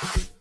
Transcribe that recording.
Bye.